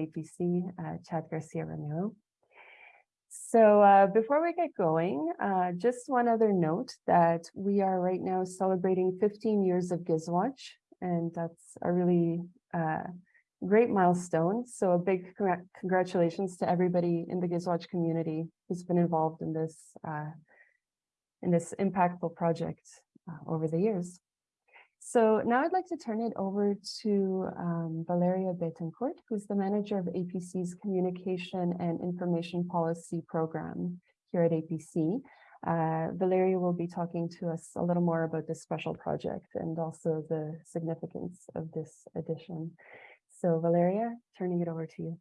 APC, uh, Chad Garcia Romero. So uh, before we get going, uh, just one other note that we are right now celebrating 15 years of GISWatch, and that's a really uh, great milestone. So a big congratulations to everybody in the GISWatch community who's been involved in this uh, in this impactful project uh, over the years. So now I'd like to turn it over to um, Valeria Betancourt, who's the manager of APC's Communication and Information Policy Program here at APC. Uh, Valeria will be talking to us a little more about this special project and also the significance of this edition. So Valeria, turning it over to you.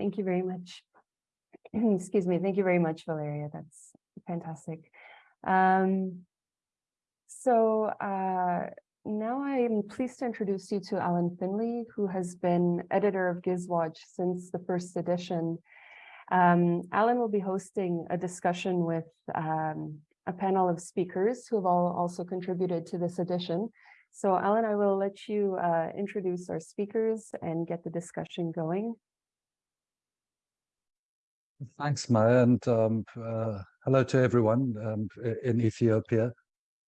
Thank you very much. Excuse me. Thank you very much, Valeria. That's fantastic. Um, so uh, now I am pleased to introduce you to Alan Finlay, who has been editor of GISWatch since the first edition. Um, Alan will be hosting a discussion with um, a panel of speakers who have all also contributed to this edition. So Alan, I will let you uh, introduce our speakers and get the discussion going. Thanks, Maya, and um, uh, hello to everyone um, in Ethiopia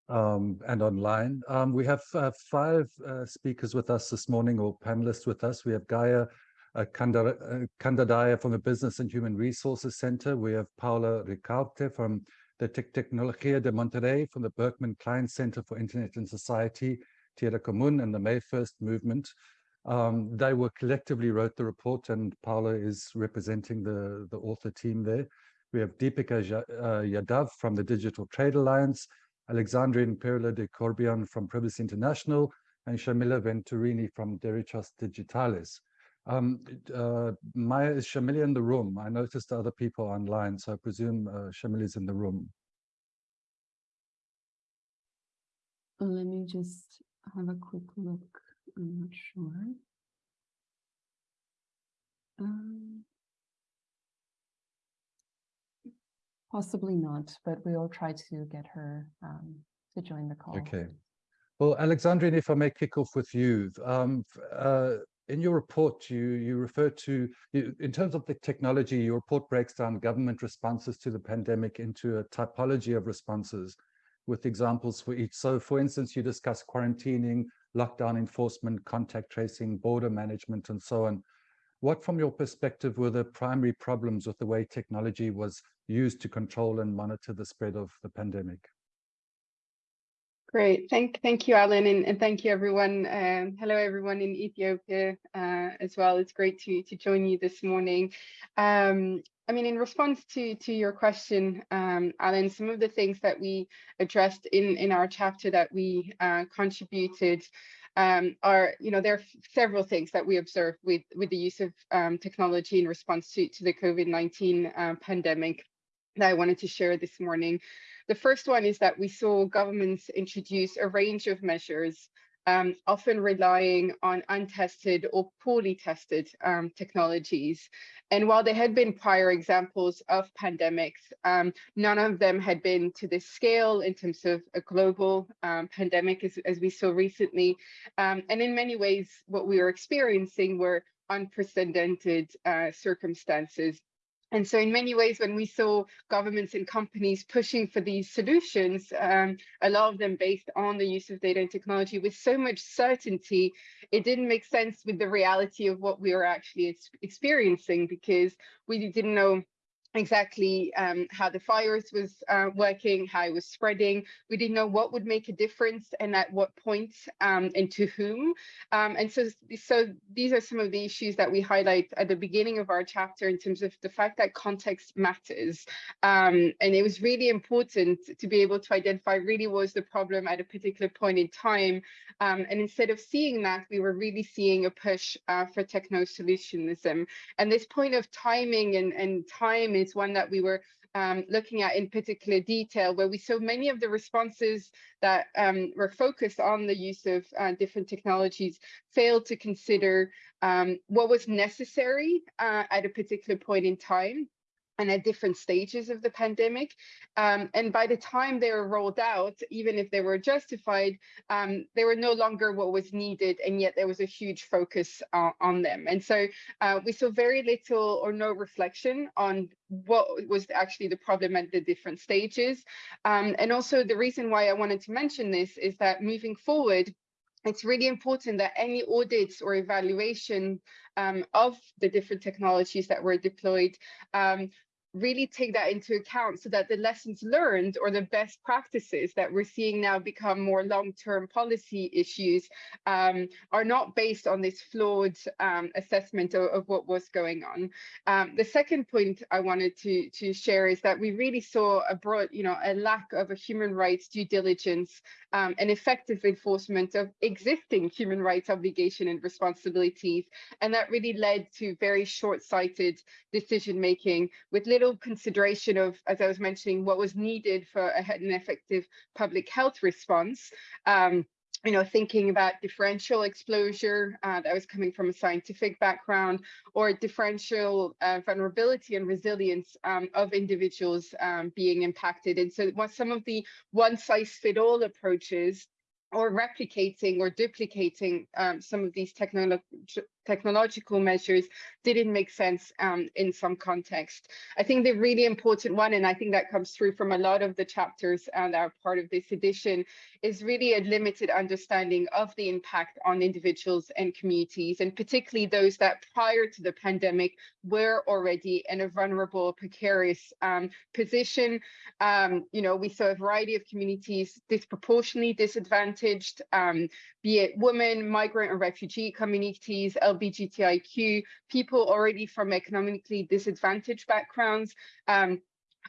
um, and online. Um, we have uh, five uh, speakers with us this morning, or panelists with us. We have Gaia uh, Khandhadai from the Business and Human Resources Center. We have Paula Ricaurte from the tech Tecnológico de Monterrey from the Berkman Klein Center for Internet and Society, Tierra Común, and the May 1st Movement. Um, they were collectively wrote the report and Paula is representing the, the author team there. We have Deepika uh, Yadav from the Digital Trade Alliance, Alexandrine Pirlot de Corbion from Privacy International, and Shamila Venturini from Derechos Digitales. Um, uh, Maya, is Shamila in the room? I noticed other people online, so I presume uh, Shamila is in the room. Let me just have a quick look. I'm not sure. Um, possibly not, but we'll try to get her um, to join the call. Okay. Well, Alexandrine, if I may kick off with you, um, uh, in your report, you you refer to, you, in terms of the technology, your report breaks down government responses to the pandemic into a typology of responses with examples for each. So for instance, you discuss quarantining, lockdown enforcement, contact tracing, border management, and so on. What, from your perspective, were the primary problems with the way technology was used to control and monitor the spread of the pandemic? Great, thank thank you, Alan, and, and thank you, everyone. Um, hello, everyone in Ethiopia uh, as well. It's great to to join you this morning. Um, I mean, in response to to your question, um, Alan, some of the things that we addressed in in our chapter that we uh, contributed um, are, you know, there are several things that we observed with with the use of um, technology in response to to the COVID-19 uh, pandemic that I wanted to share this morning. The first one is that we saw governments introduce a range of measures, um, often relying on untested or poorly tested um, technologies. And while there had been prior examples of pandemics, um, none of them had been to this scale in terms of a global um, pandemic as, as, we saw recently. Um, and in many ways, what we were experiencing were unprecedented uh, circumstances and so in many ways, when we saw governments and companies pushing for these solutions, um, a lot of them based on the use of data and technology with so much certainty, it didn't make sense with the reality of what we were actually experiencing because we didn't know exactly um, how the virus was uh, working, how it was spreading. We didn't know what would make a difference and at what point um, and to whom. Um, and so, so these are some of the issues that we highlight at the beginning of our chapter in terms of the fact that context matters. Um, and it was really important to be able to identify really was the problem at a particular point in time. Um, and instead of seeing that, we were really seeing a push uh, for techno-solutionism. And this point of timing and, and time is one that we were um, looking at in particular detail, where we saw many of the responses that um, were focused on the use of uh, different technologies failed to consider um, what was necessary uh, at a particular point in time and at different stages of the pandemic. Um, and by the time they were rolled out, even if they were justified, um, they were no longer what was needed, and yet there was a huge focus uh, on them. And so uh, we saw very little or no reflection on what was actually the problem at the different stages. Um, and also the reason why I wanted to mention this is that moving forward, it's really important that any audits or evaluation um, of the different technologies that were deployed um, really take that into account so that the lessons learned or the best practices that we're seeing now become more long-term policy issues um, are not based on this flawed um, assessment of, of, what was going on. Um, the second point I wanted to, to share is that we really saw a broad, you know, a lack of a human rights due diligence um, and effective enforcement of existing human rights obligation and responsibilities. And that really led to very short-sighted decision-making with little consideration of, as I was mentioning, what was needed for a, an effective public health response. Um, you know, thinking about differential exposure uh, that was coming from a scientific background or differential uh, vulnerability and resilience um, of individuals um, being impacted. And so what some of the one size fit all approaches or replicating or duplicating um, some of these technolo technological measures didn't make sense um, in some context. I think the really important one, and I think that comes through from a lot of the chapters uh, that are part of this edition, is really a limited understanding of the impact on individuals and communities, and particularly those that prior to the pandemic were already in a vulnerable, precarious um, position. Um, you know, we saw a variety of communities disproportionately disadvantaged, um, be it women, migrant and refugee communities, LGBTIQ, people already from economically disadvantaged backgrounds, um,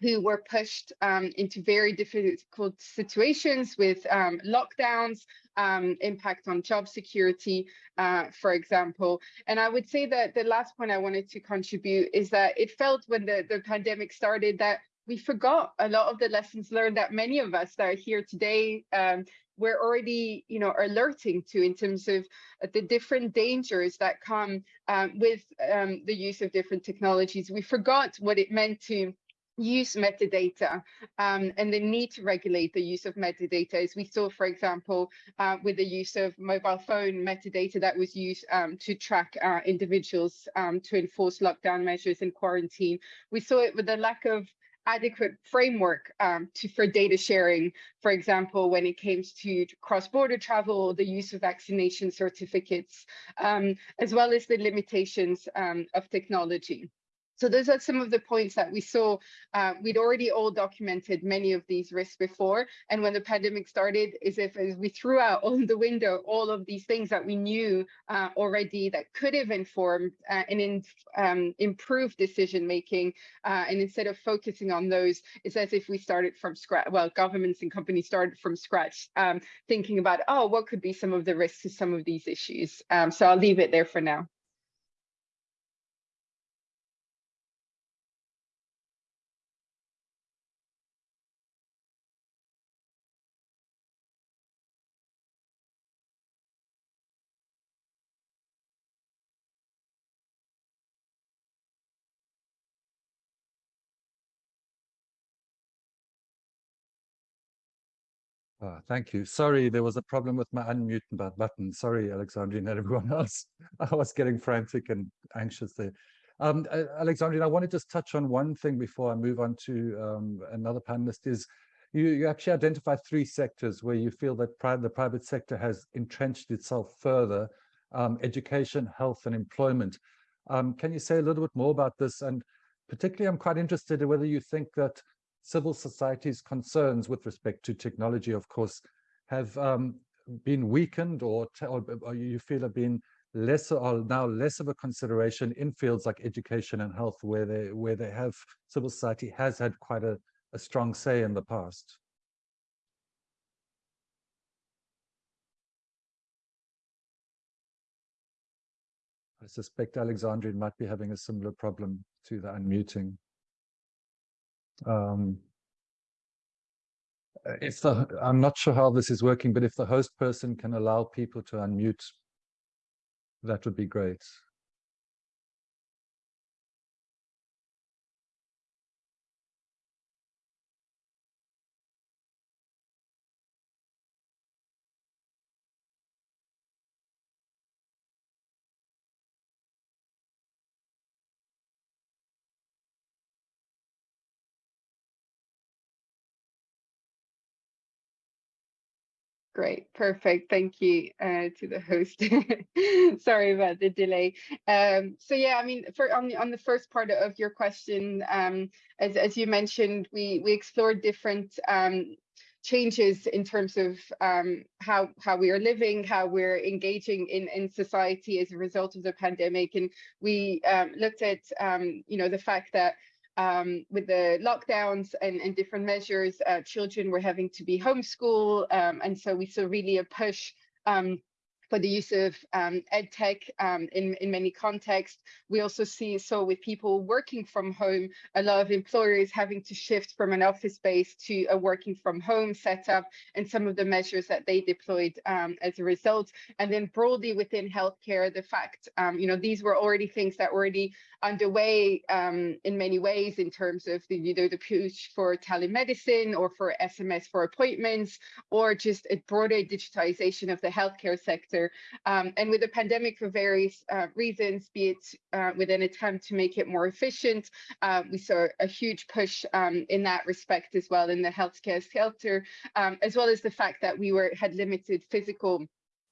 who were pushed um, into very difficult situations with um, lockdowns, um, impact on job security, uh, for example. And I would say that the last point I wanted to contribute is that it felt when the, the pandemic started that we forgot a lot of the lessons learned that many of us that are here today um, we're already you know alerting to in terms of uh, the different dangers that come um, with um, the use of different technologies. We forgot what it meant to use metadata um, and the need to regulate the use of metadata. As we saw for example uh, with the use of mobile phone metadata that was used um, to track uh, individuals um, to enforce lockdown measures and quarantine. We saw it with the lack of adequate framework um, to, for data sharing, for example, when it comes to cross-border travel, the use of vaccination certificates, um, as well as the limitations um, of technology. So those are some of the points that we saw. Uh, we'd already all documented many of these risks before. And when the pandemic started, is if as we threw out on the window all of these things that we knew uh, already that could have informed uh, and in, um, improved decision making. Uh, and instead of focusing on those, it's as if we started from scratch. Well, governments and companies started from scratch, um, thinking about, oh, what could be some of the risks to some of these issues. Um, so I'll leave it there for now. Ah, thank you. Sorry, there was a problem with my unmute button. Sorry, Alexandrine and everyone else. I was getting frantic and anxious there. Um, Alexandrine, I want to just touch on one thing before I move on to um, another panelist is you, you actually identify three sectors where you feel that pri the private sector has entrenched itself further, um, education, health and employment. Um, can you say a little bit more about this? And particularly, I'm quite interested in whether you think that civil society's concerns with respect to technology, of course, have um, been weakened or, or, or, you feel have been less or now less of a consideration in fields like education and health, where they where they have civil society has had quite a, a strong say in the past. I suspect Alexandrine might be having a similar problem to the unmuting. Um, if the, I'm not sure how this is working, but if the host person can allow people to unmute, that would be great. Great, perfect. Thank you uh, to the host. Sorry about the delay. Um, so yeah, I mean, for on the on the first part of your question, um, as as you mentioned, we we explored different um, changes in terms of um, how how we are living, how we're engaging in in society as a result of the pandemic, and we um, looked at um, you know the fact that um, with the lockdowns and, and different measures, uh, children were having to be homeschooled. Um, and so we saw really a push um, for the use of um, ed tech um, in, in many contexts. We also see, so with people working from home, a lot of employers having to shift from an office space to a working from home setup and some of the measures that they deployed um, as a result. And then broadly within healthcare, the fact, um, you know, these were already things that were already underway um, in many ways in terms of the, either the push for telemedicine or for SMS for appointments, or just a broader digitization of the healthcare sector. Um, and with the pandemic for various uh, reasons, be it uh, with an attempt to make it more efficient, uh, we saw a huge push um, in that respect as well in the healthcare sector, um, as well as the fact that we were had limited physical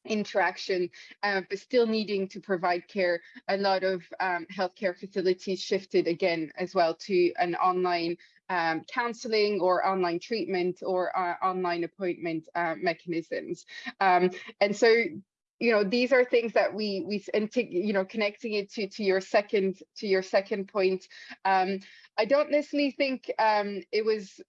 interaction, uh, but still needing to provide care. A lot of um, healthcare facilities shifted again as well to an online um, counseling or online treatment or uh, online appointment uh, mechanisms. Um, and so you know, these are things that we we and to, you know, connecting it to to your second to your second point. Um, I don't necessarily think um, it was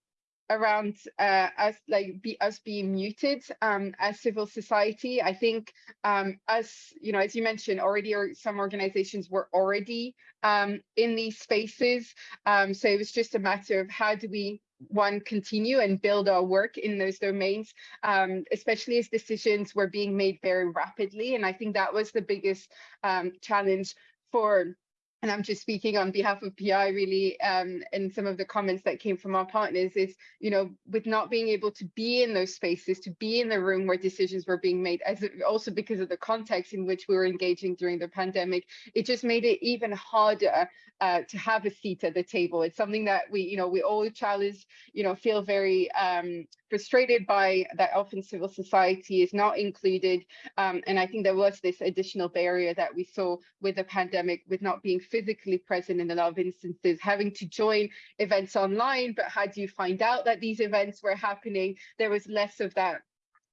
around uh, us like be us being muted um, as civil society. I think um, as you know, as you mentioned, already or some organizations were already um, in these spaces. Um, so it was just a matter of how do we one continue and build our work in those domains, um, especially as decisions were being made very rapidly. And I think that was the biggest um, challenge for and I'm just speaking on behalf of PI really, um, and some of the comments that came from our partners is, you know, with not being able to be in those spaces, to be in the room where decisions were being made, as also because of the context in which we were engaging during the pandemic, it just made it even harder uh, to have a seat at the table. It's something that we, you know, we all challenge, you know, feel very um, frustrated by that often civil society is not included. Um, and I think there was this additional barrier that we saw with the pandemic with not being physically present in a lot of instances, having to join events online, but how do you find out that these events were happening? There was less of that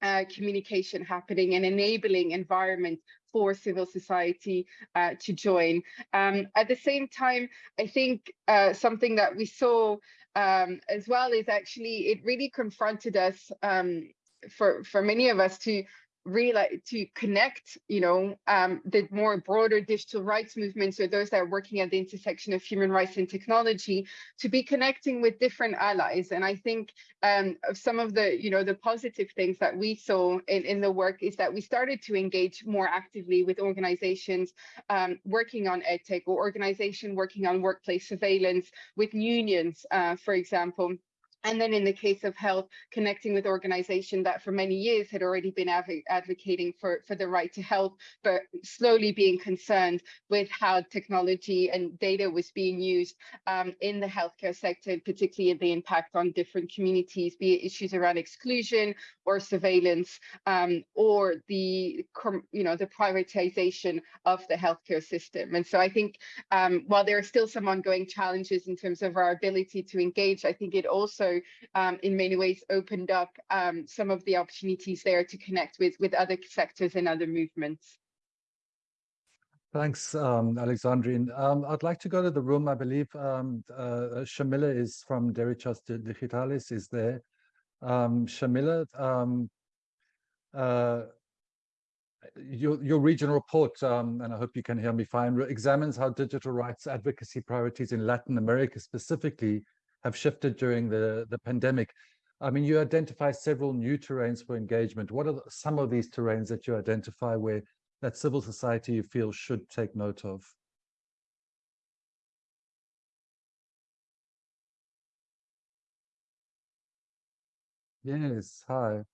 uh, communication happening and enabling environment for civil society uh, to join. Um, at the same time, I think uh, something that we saw um, as well is actually it really confronted us um, for for many of us to really like to connect, you know, um, the more broader digital rights movements or those that are working at the intersection of human rights and technology to be connecting with different allies. And I think um, of some of the, you know, the positive things that we saw in, in the work is that we started to engage more actively with organizations um, working on EdTech or organization working on workplace surveillance with unions, uh, for example. And then in the case of health, connecting with organizations that for many years had already been adv advocating for, for the right to health, but slowly being concerned with how technology and data was being used um, in the healthcare sector, particularly the impact on different communities, be it issues around exclusion or surveillance, um, or the, you know, the privatization of the healthcare system. And so I think um, while there are still some ongoing challenges in terms of our ability to engage, I think it also um, in many ways opened up um, some of the opportunities there to connect with with other sectors and other movements. Thanks, um, Alexandrine. Um, I'd like to go to the room. I believe um, uh, Shamila is from Derechos Digitales is there. Um, Shamila, um, uh, your, your regional report, um, and I hope you can hear me fine, examines how digital rights advocacy priorities in Latin America specifically have shifted during the, the pandemic. I mean, you identify several new terrains for engagement. What are some of these terrains that you identify where that civil society you feel should take note of? Yes, hi.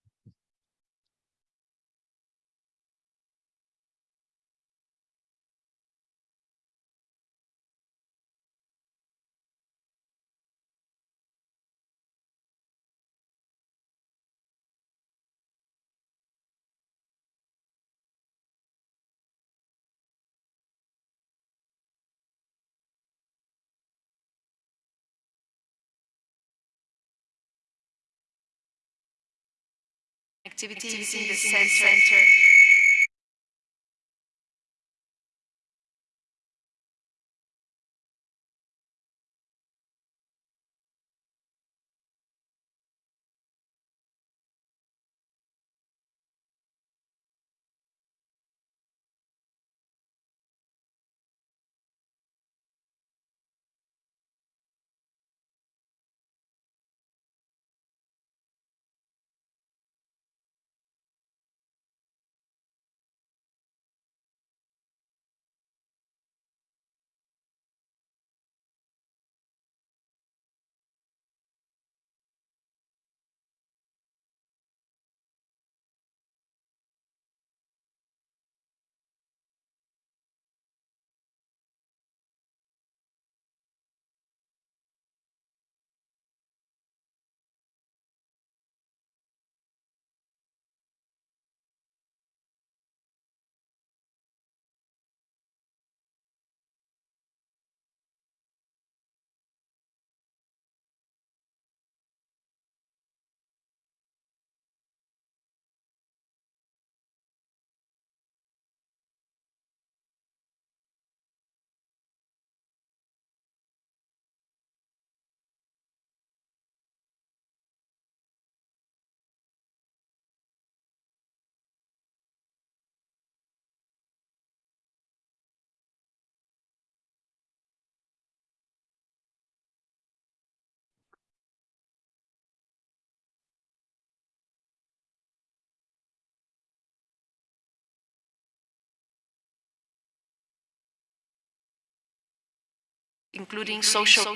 Activities in the center. Including social,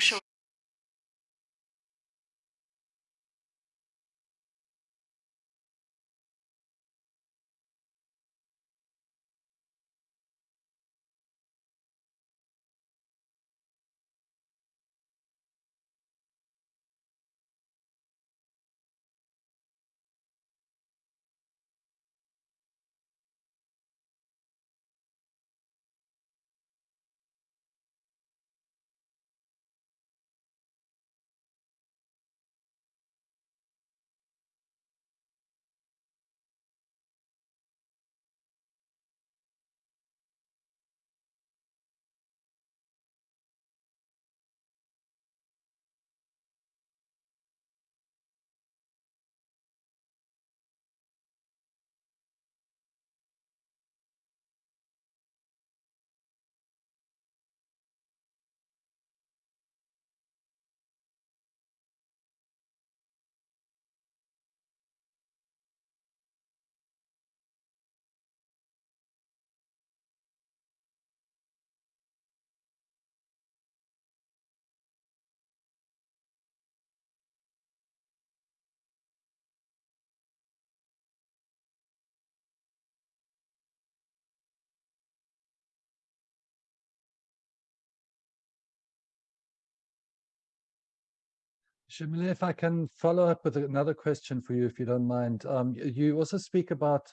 Shamila, if I can follow up with another question for you, if you don't mind. Um, you also speak about,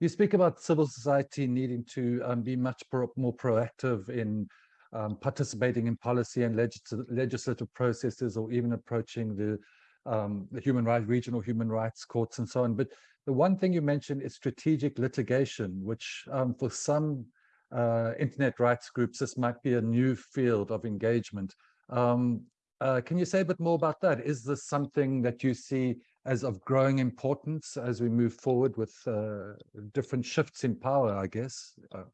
you speak about civil society needing to um, be much pro- more proactive in um, participating in policy and legis- legislative processes or even approaching the, um, the human rights, regional human rights courts and so on. But the one thing you mentioned is strategic litigation, which um, for some uh, internet rights groups, this might be a new field of engagement. Um, uh, can you say a bit more about that? Is this something that you see as of growing importance as we move forward with uh, different shifts in power, I guess? Uh,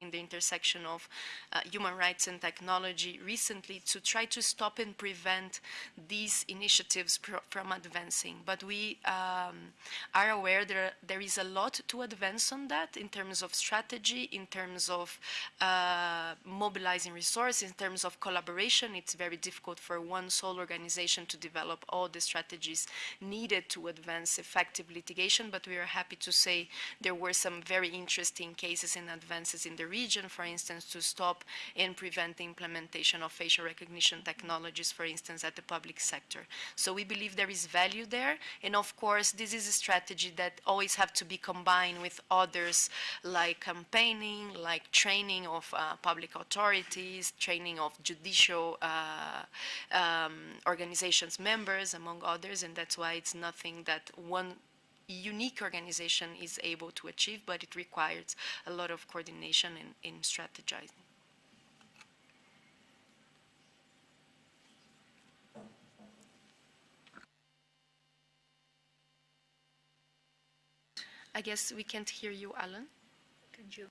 in the intersection of uh, human rights and technology recently to try to stop and prevent these initiatives from advancing. But we um, are aware there, there is a lot to advance on that in terms of strategy, in terms of uh, mobilizing resources, in terms of collaboration. It's very difficult for one sole organization to develop all the strategies needed to advance effective litigation, but we are happy to say there were some very interesting cases and advances in the region, for instance, to stop and prevent the implementation of facial recognition technologies, for instance, at the public sector. So we believe there is value there, and of course, this is a strategy that always have to be combined with others, like campaigning, like training of uh, public authorities, training of judicial uh, um, organizations members, among others, and that's why it's nothing that one unique organization is able to achieve, but it requires a lot of coordination and in strategizing. I guess we can't hear you, Alan. Could you?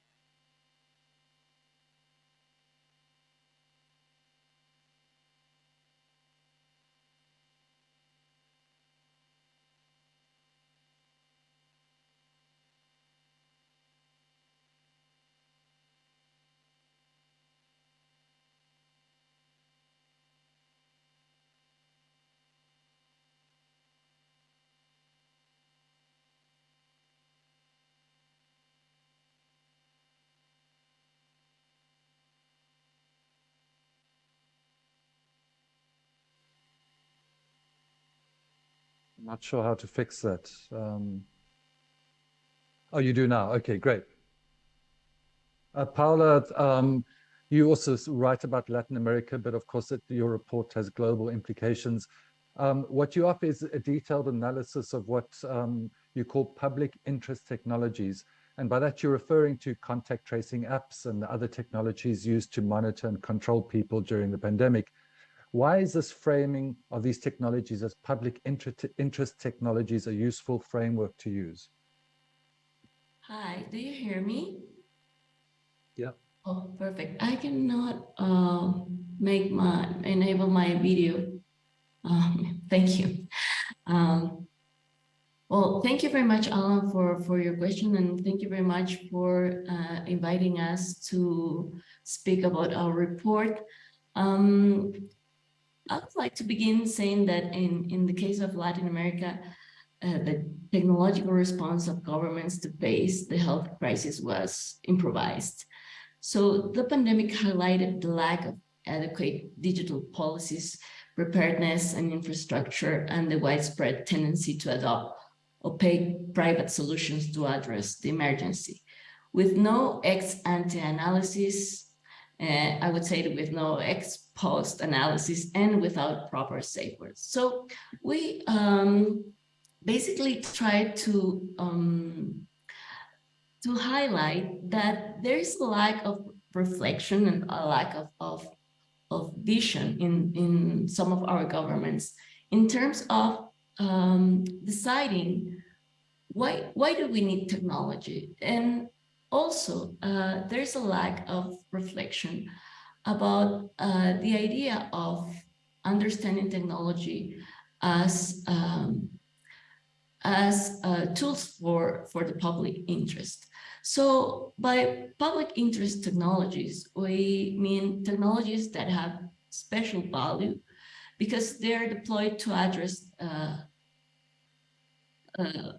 I'm not sure how to fix that. Um, oh, you do now. Okay, great. Uh, Paula, um, you also write about Latin America, but of course it, your report has global implications. Um, what you offer is a detailed analysis of what um, you call public interest technologies. And by that, you're referring to contact tracing apps and other technologies used to monitor and control people during the pandemic. Why is this framing of these technologies as public interest, interest technologies a useful framework to use? Hi, do you hear me? Yeah. Oh, perfect. I cannot uh, make my, enable my video. Um, thank you. Um, well, thank you very much, Alan, for, for your question, and thank you very much for uh, inviting us to speak about our report. Um, I would like to begin saying that in, in the case of Latin America, uh, the technological response of governments to face the health crisis was improvised. So the pandemic highlighted the lack of adequate digital policies, preparedness and infrastructure, and the widespread tendency to adopt opaque private solutions to address the emergency. With no ex-ante analysis, uh, I would say with no ex-post analysis and without proper safeguards. So we um, basically try to um, to highlight that there is a lack of reflection and a lack of, of, of vision in, in some of our governments in terms of um, deciding why, why do we need technology? And also, uh, there's a lack of reflection about uh, the idea of understanding technology as um, as uh, tools for, for the public interest. So by public interest technologies, we mean technologies that have special value because they're deployed to address uh, uh,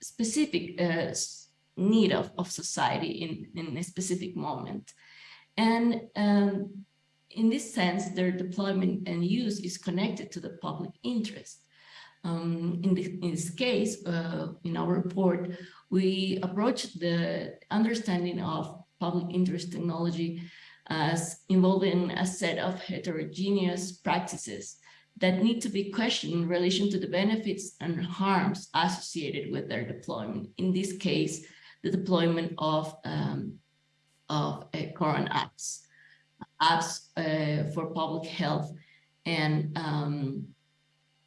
specific uh, need of, of society in, in a specific moment. And um, in this sense, their deployment and use is connected to the public interest. Um, in, the, in, this case, uh, in our report, we approach the understanding of public interest technology as involving a set of heterogeneous practices that need to be questioned in relation to the benefits and harms associated with their deployment. In this case, the deployment of, um, of uh, current apps, apps uh, for public health and um,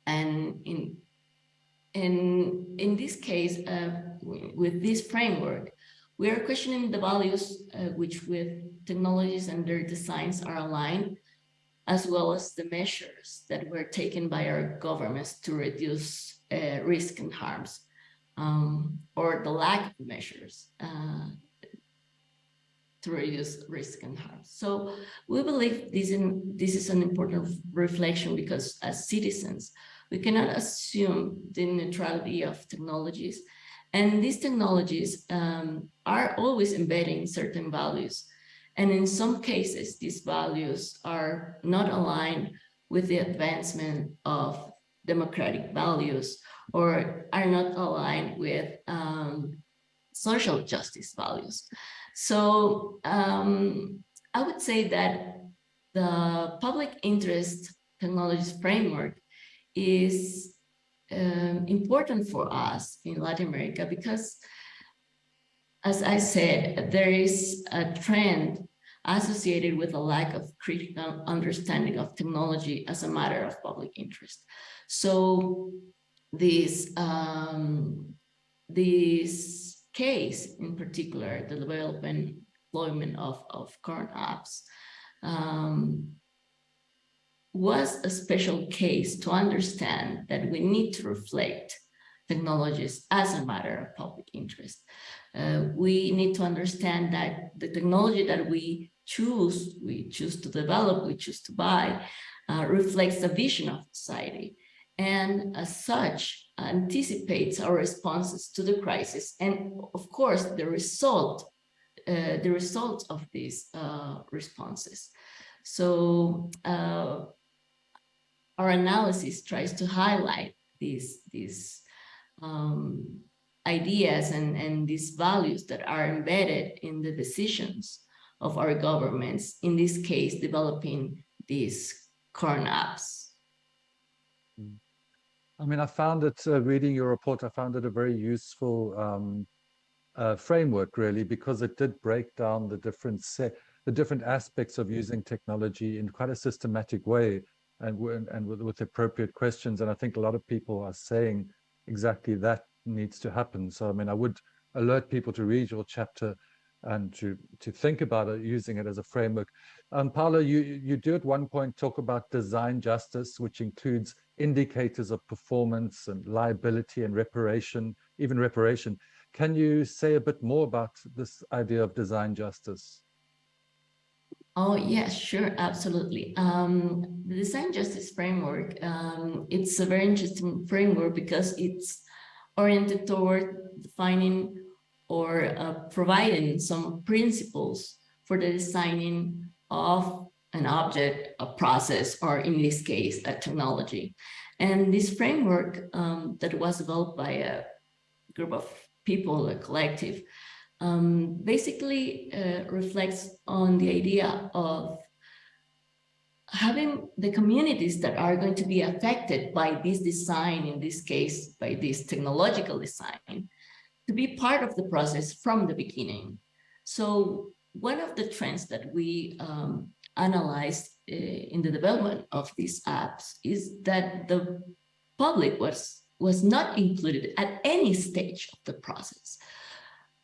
and in in in this case, uh, with this framework, we are questioning the values uh, which with technologies and their designs are aligned, as well as the measures that were taken by our governments to reduce uh, risk and harms, um, or the lack of measures uh, to reduce risk and harm. So we believe this, in, this is an important reflection because as citizens, we cannot assume the neutrality of technologies. And these technologies um, are always embedding certain values. And in some cases, these values are not aligned with the advancement of democratic values or are not aligned with um, social justice values. So um, I would say that the public interest technologies framework is um, important for us in Latin America because, as I said, there is a trend associated with a lack of critical understanding of technology as a matter of public interest. So this, um, this case in particular, the development deployment of, of corona apps, um, was a special case to understand that we need to reflect technologies as a matter of public interest. Uh, we need to understand that the technology that we choose, we choose to develop, we choose to buy, uh, reflects the vision of society. And as such, anticipates our responses to the crisis. And of course, the result, uh, the result of these uh, responses. So uh, our analysis tries to highlight these these um, ideas and and these values that are embedded in the decisions of our governments. In this case, developing these corona apps. I mean, I found it, uh, reading your report, I found it a very useful um, uh, framework, really, because it did break down the different the different aspects of using technology in quite a systematic way and, and with, with appropriate questions. And I think a lot of people are saying exactly that needs to happen. So, I mean, I would alert people to read your chapter and to to think about it, using it as a framework. Um, Paolo, you you do at one point talk about design justice, which includes indicators of performance and liability and reparation, even reparation. Can you say a bit more about this idea of design justice? Oh, yes, sure, absolutely. Um, the design justice framework, um, it's a very interesting framework because it's oriented toward defining or uh, providing some principles for the designing of an object, a process, or in this case, a technology. And this framework um, that was developed by a group of people, a collective, um, basically uh, reflects on the idea of having the communities that are going to be affected by this design, in this case, by this technological design, to be part of the process from the beginning. So one of the trends that we um, analyzed uh, in the development of these apps is that the public was was not included at any stage of the process.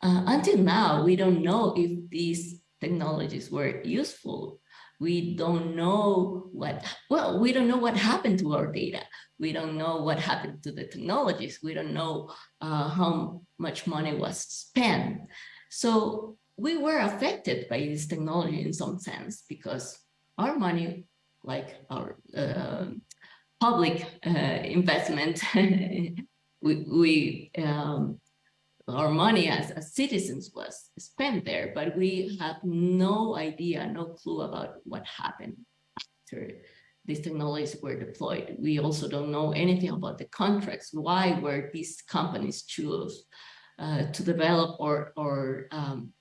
Uh, until now, we don't know if these technologies were useful. We don't know what, well, we don't know what happened to our data. We don't know what happened to the technologies. We don't know uh, how much money was spent. So we were affected by this technology in some sense because our money, like our uh, public uh, investment, we, we um, our money as, as citizens was spent there, but we have no idea, no clue about what happened after these technologies were deployed. We also don't know anything about the contracts. Why were these companies choose uh, to develop or, or um,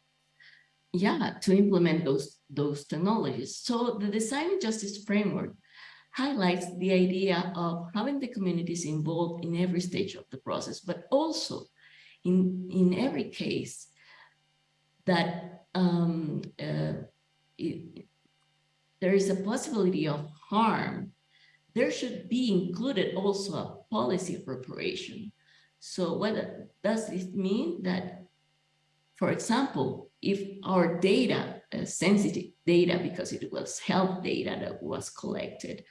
yeah, to implement those, those technologies. So the design justice framework highlights the idea of having the communities involved in every stage of the process, but also in, in every case that um, uh, it, there is a possibility of harm, there should be included also a policy of reparation. So what does this mean? That, for example, if our data, uh, sensitive data, because it was health data that was collected,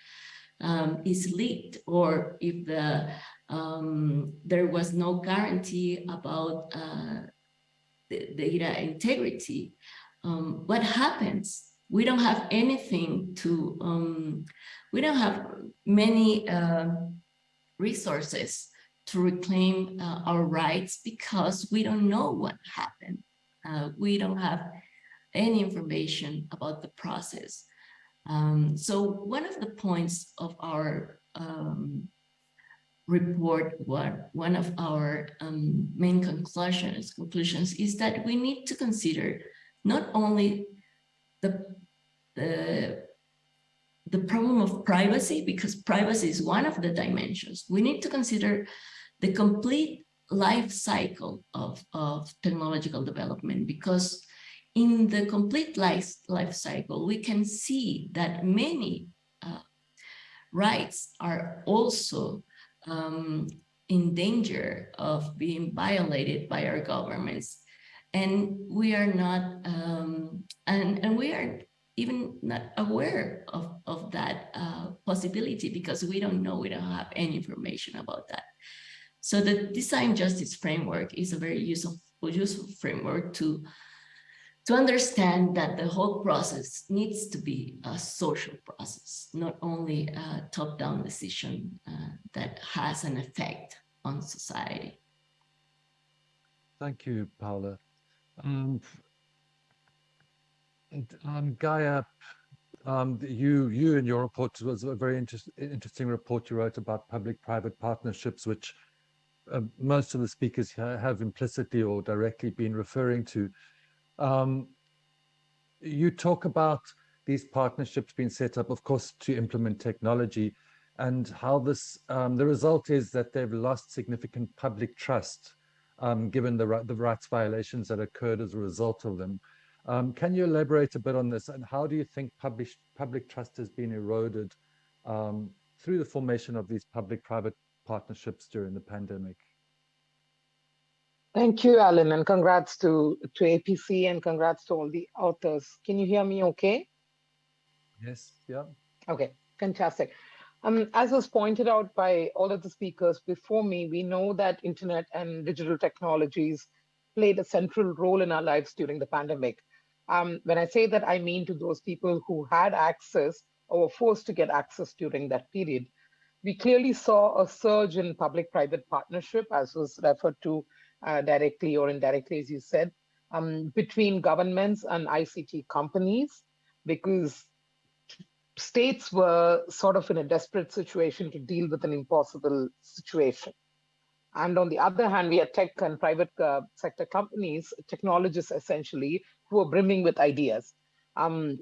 um, is leaked, or if the um, there was no guarantee about uh, the data integrity. Um, what happens? We don't have anything to, um, we don't have many uh, resources to reclaim uh, our rights because we don't know what happened. Uh, we don't have any information about the process. Um, so one of the points of our um, report what one of our um, main conclusions conclusions is that we need to consider not only the the the problem of privacy because privacy is one of the dimensions. We need to consider the complete life cycle of of technological development because in the complete life life cycle we can see that many uh, rights are also um, in danger of being violated by our governments. And we are not, um, and, and we are even not aware of, of that uh, possibility because we don't know, we don't have any information about that. So the design justice framework is a very useful, useful framework to to understand that the whole process needs to be a social process, not only a top-down decision uh, that has an effect on society. Thank you, Paula. Um, um, Gaia, um, you, you in your report was a very interest, interesting report you wrote about public-private partnerships, which uh, most of the speakers have implicitly or directly been referring to. Um, you talk about these partnerships being set up, of course, to implement technology and how this, um, the result is that they've lost significant public trust um, given the, the rights violations that occurred as a result of them. Um, can you elaborate a bit on this and how do you think public, public trust has been eroded um, through the formation of these public-private partnerships during the pandemic? Thank you, Alan, and congrats to, to APC and congrats to all the authors. Can you hear me okay? Yes, yeah. Okay, fantastic. Um, as was pointed out by all of the speakers before me, we know that internet and digital technologies played a central role in our lives during the pandemic. Um, when I say that, I mean to those people who had access or were forced to get access during that period. We clearly saw a surge in public-private partnership, as was referred to uh, directly or indirectly, as you said, um, between governments and ICT companies, because states were sort of in a desperate situation to deal with an impossible situation. And on the other hand, we had tech and private uh, sector companies, technologists essentially, who were brimming with ideas. Um,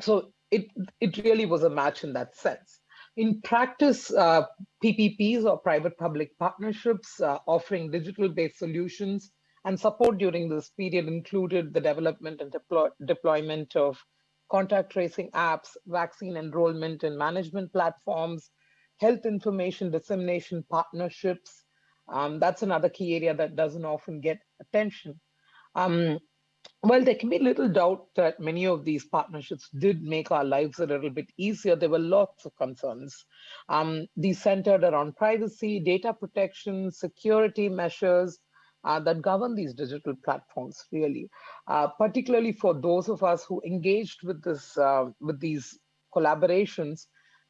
so it, it really was a match in that sense. In practice, uh, PPPs or private-public partnerships uh, offering digital-based solutions and support during this period included the development and deploy deployment of contact tracing apps, vaccine enrollment and management platforms, health information dissemination partnerships. Um, that's another key area that doesn't often get attention. Um, well, there can be little doubt that many of these partnerships did make our lives a little bit easier. There were lots of concerns. Um, these centered around privacy, data protection, security measures, uh, that govern these digital platforms really, uh, particularly for those of us who engaged with this uh, with these collaborations,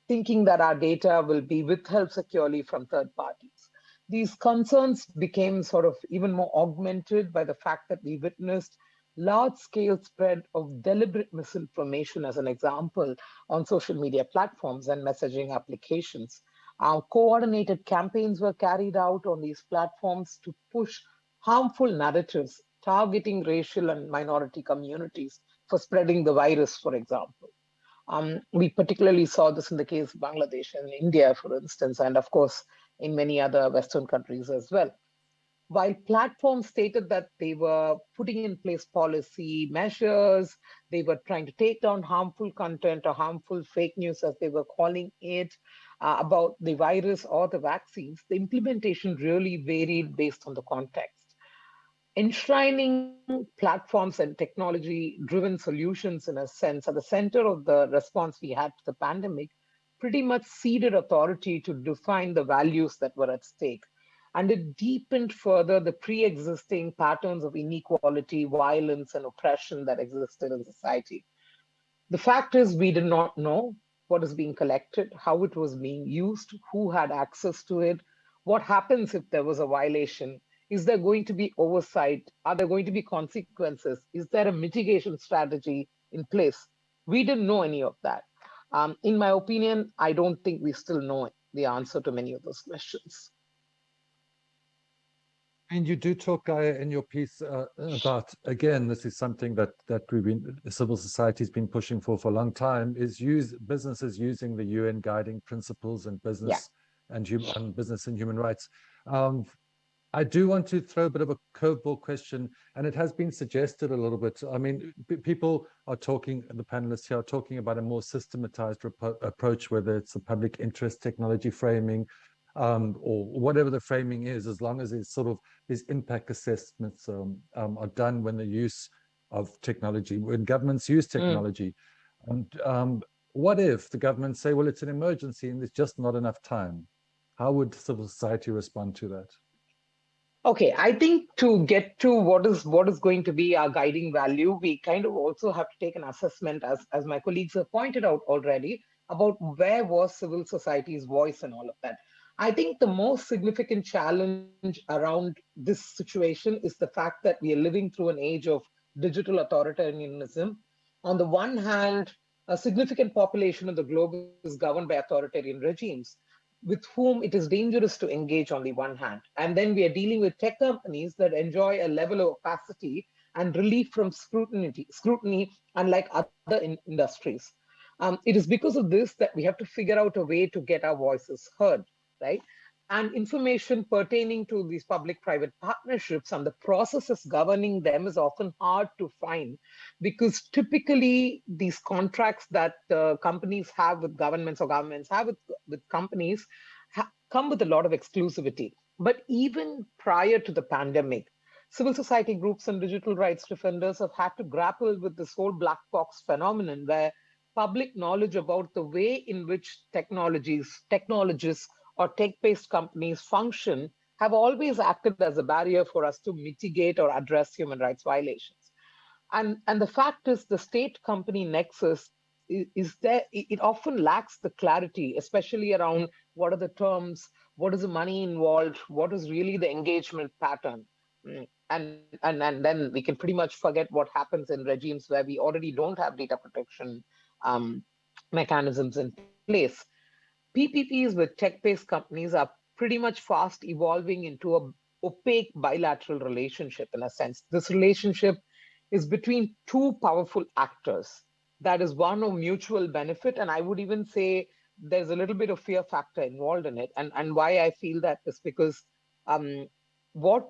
thinking that our data will be withheld securely from third parties. These concerns became sort of even more augmented by the fact that we witnessed large-scale spread of deliberate misinformation as an example on social media platforms and messaging applications. Our coordinated campaigns were carried out on these platforms to push harmful narratives targeting racial and minority communities for spreading the virus, for example. Um, we particularly saw this in the case of Bangladesh and India, for instance, and of course, in many other Western countries as well. While platforms stated that they were putting in place policy measures, they were trying to take down harmful content or harmful fake news, as they were calling it, uh, about the virus or the vaccines, the implementation really varied based on the context enshrining platforms and technology driven solutions in a sense at the center of the response we had to the pandemic pretty much ceded authority to define the values that were at stake. And it deepened further the pre-existing patterns of inequality violence and oppression that existed in society. The fact is we did not know what is being collected how it was being used who had access to it what happens if there was a violation is there going to be oversight? Are there going to be consequences? Is there a mitigation strategy in place? We didn't know any of that. Um, in my opinion, I don't think we still know the answer to many of those questions. And you do talk, Gaia, in your piece uh, about, again, this is something that that we've been, civil society has been pushing for for a long time, is use businesses using the UN guiding principles and business yeah. and, human, business and human rights. Um, I do want to throw a bit of a curveball question, and it has been suggested a little bit. I mean, people are talking, the panelists here are talking about a more systematized approach, whether it's a public interest technology framing, um, or whatever the framing is, as long as it's sort of these impact assessments um, um, are done when the use of technology, when governments use mm. technology. Mm. And um, what if the government say, well, it's an emergency and there's just not enough time? How would civil society respond to that? Okay, I think to get to what is what is going to be our guiding value, we kind of also have to take an assessment, as, as my colleagues have pointed out already, about where was civil society's voice and all of that. I think the most significant challenge around this situation is the fact that we are living through an age of digital authoritarianism. On the one hand, a significant population of the globe is governed by authoritarian regimes with whom it is dangerous to engage on the one hand. And then we are dealing with tech companies that enjoy a level of opacity and relief from scrutiny, scrutiny unlike other in industries. Um, it is because of this that we have to figure out a way to get our voices heard, right? And information pertaining to these public-private partnerships and the processes governing them is often hard to find because typically these contracts that uh, companies have with governments or governments have with, with companies come with a lot of exclusivity. But even prior to the pandemic, civil society groups and digital rights defenders have had to grapple with this whole black box phenomenon where public knowledge about the way in which technologies, technologists or tech-based companies function have always acted as a barrier for us to mitigate or address human rights violations. And, and the fact is the state company nexus is, is there, it often lacks the clarity, especially around what are the terms, what is the money involved, what is really the engagement pattern. Mm, and, and, and then we can pretty much forget what happens in regimes where we already don't have data protection um, mechanisms in place. PPPs with tech-based companies are pretty much fast evolving into a opaque bilateral relationship in a sense. This relationship is between two powerful actors. That is one of mutual benefit. And I would even say there's a little bit of fear factor involved in it. And, and why I feel that is because um, what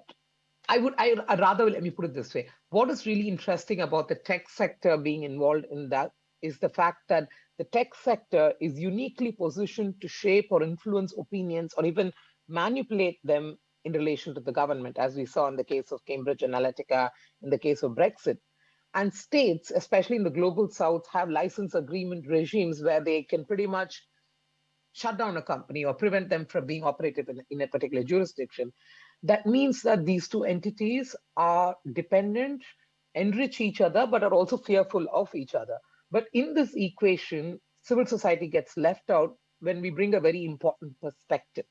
I would, I, rather, let me put it this way. What is really interesting about the tech sector being involved in that is the fact that the tech sector is uniquely positioned to shape or influence opinions or even manipulate them in relation to the government, as we saw in the case of Cambridge Analytica, in the case of Brexit. And states, especially in the global south, have license agreement regimes where they can pretty much shut down a company or prevent them from being operated in, in a particular jurisdiction. That means that these two entities are dependent, enrich each other, but are also fearful of each other. But in this equation, civil society gets left out when we bring a very important perspective.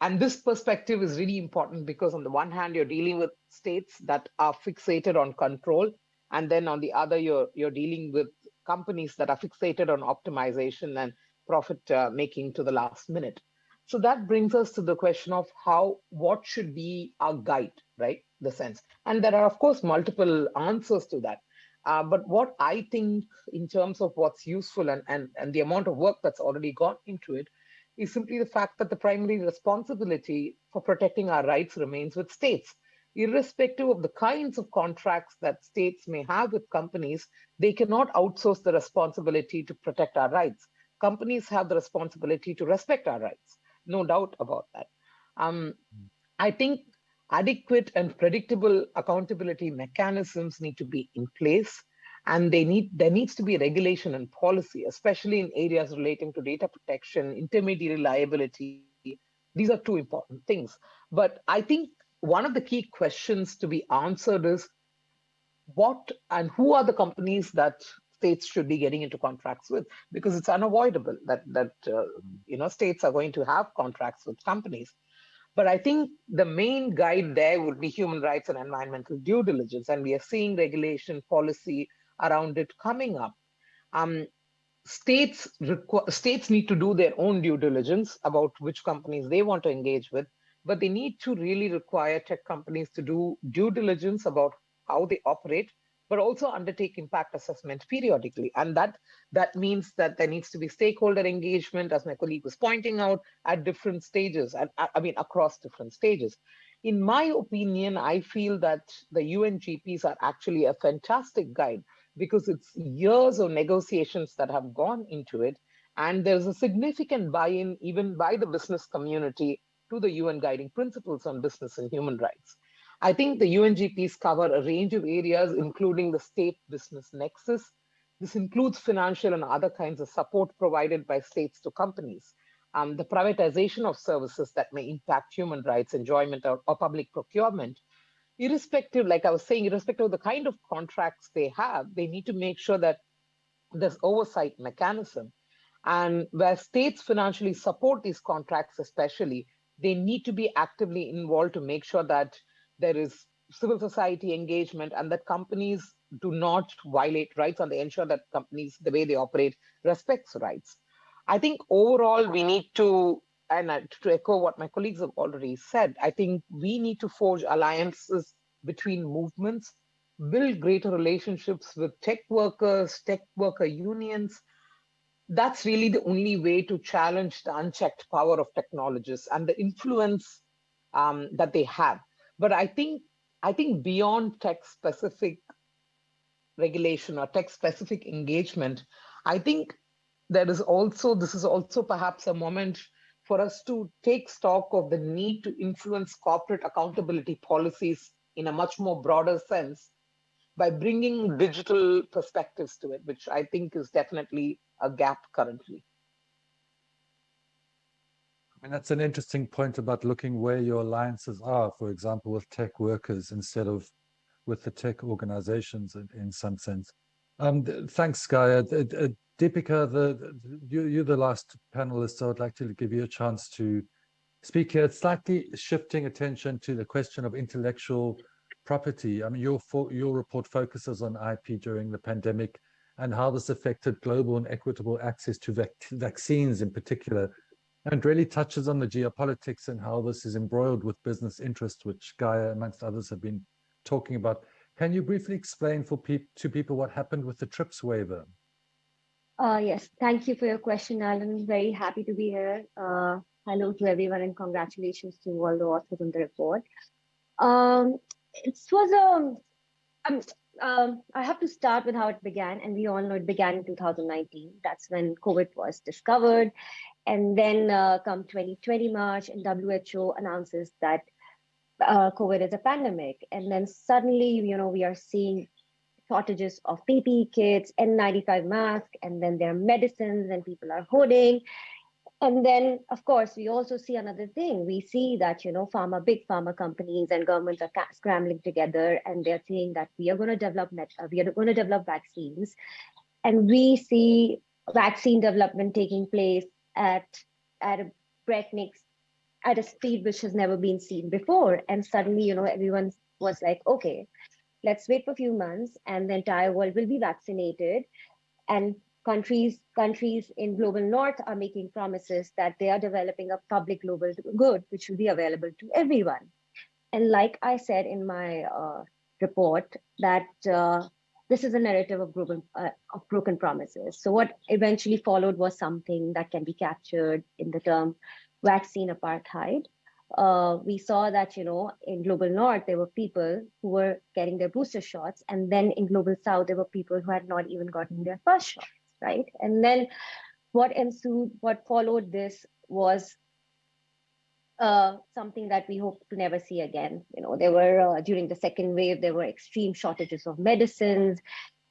And this perspective is really important because on the one hand, you're dealing with states that are fixated on control. And then on the other, you're, you're dealing with companies that are fixated on optimization and profit uh, making to the last minute. So that brings us to the question of how, what should be our guide, right? The sense. And there are, of course, multiple answers to that. Uh, but what I think in terms of what's useful and, and, and the amount of work that's already gone into it is simply the fact that the primary responsibility for protecting our rights remains with states. Irrespective of the kinds of contracts that states may have with companies, they cannot outsource the responsibility to protect our rights. Companies have the responsibility to respect our rights, no doubt about that. Um, I think adequate and predictable accountability mechanisms need to be in place and they need there needs to be regulation and policy especially in areas relating to data protection intermediary liability. These are two important things. But i think one of the key questions to be answered is what and who are the companies that states should be getting into contracts with? Because it's unavoidable that that uh, you know states are going to have contracts with companies but I think the main guide there would be human rights and environmental due diligence. And we are seeing regulation policy around it coming up. Um, states, states need to do their own due diligence about which companies they want to engage with, but they need to really require tech companies to do due diligence about how they operate but also undertake impact assessment periodically. And that, that means that there needs to be stakeholder engagement, as my colleague was pointing out, at different stages, and uh, I mean, across different stages. In my opinion, I feel that the UNGPs are actually a fantastic guide because it's years of negotiations that have gone into it. And there's a significant buy-in even by the business community to the UN guiding principles on business and human rights. I think the UNGPs cover a range of areas, including the state business nexus. This includes financial and other kinds of support provided by states to companies, um, the privatization of services that may impact human rights, enjoyment, or, or public procurement. Irrespective, like I was saying, irrespective of the kind of contracts they have, they need to make sure that there's oversight mechanism. And where states financially support these contracts, especially, they need to be actively involved to make sure that there is civil society engagement and that companies do not violate rights and they ensure that companies, the way they operate, respects rights. I think overall we need to, and to echo what my colleagues have already said, I think we need to forge alliances between movements, build greater relationships with tech workers, tech worker unions. That's really the only way to challenge the unchecked power of technologists and the influence um, that they have. But I think I think beyond tech specific regulation or tech specific engagement, I think there is also this is also perhaps a moment for us to take stock of the need to influence corporate accountability policies in a much more broader sense by bringing digital perspectives to it, which I think is definitely a gap currently. Mean, that's an interesting point about looking where your alliances are, for example, with tech workers instead of with the tech organizations in, in some sense. Um, thanks, Gaia. Uh, Deepika, the, the, you, you're the last panelist, so I'd like to give you a chance to speak here. Slightly shifting attention to the question of intellectual property. I mean, your, your report focuses on IP during the pandemic and how this affected global and equitable access to vac vaccines in particular, and really touches on the geopolitics and how this is embroiled with business interests, which Gaia, amongst others, have been talking about. Can you briefly explain for pe to people what happened with the TRIPS waiver? Uh, yes, thank you for your question, Alan. Very happy to be here. Uh, hello to everyone and congratulations to all the authors on the report. Um, it was a, um, um, I have to start with how it began, and we all know it began in 2019. That's when COVID was discovered. And then uh, come 2020 March, and WHO announces that uh, COVID is a pandemic. And then suddenly, you know, we are seeing shortages of PPE kits, N95 masks, and then there are medicines and people are hoarding. And then, of course, we also see another thing. We see that, you know, pharma, big pharma companies and governments are scrambling together and they're saying that we are going to develop, uh, we are going to develop vaccines. And we see vaccine development taking place at, at a breakneck, at a speed which has never been seen before. And suddenly, you know, everyone was like, okay, let's wait for a few months and the entire world will be vaccinated and countries countries in global north are making promises that they are developing a public global good which will be available to everyone and like i said in my uh, report that uh, this is a narrative of broken uh, of broken promises so what eventually followed was something that can be captured in the term vaccine apartheid uh, we saw that, you know, in global north, there were people who were getting their booster shots. And then in global south, there were people who had not even gotten their first shots, right? And then what ensued, what followed this was uh, something that we hope to never see again. You know, there were, uh, during the second wave, there were extreme shortages of medicines.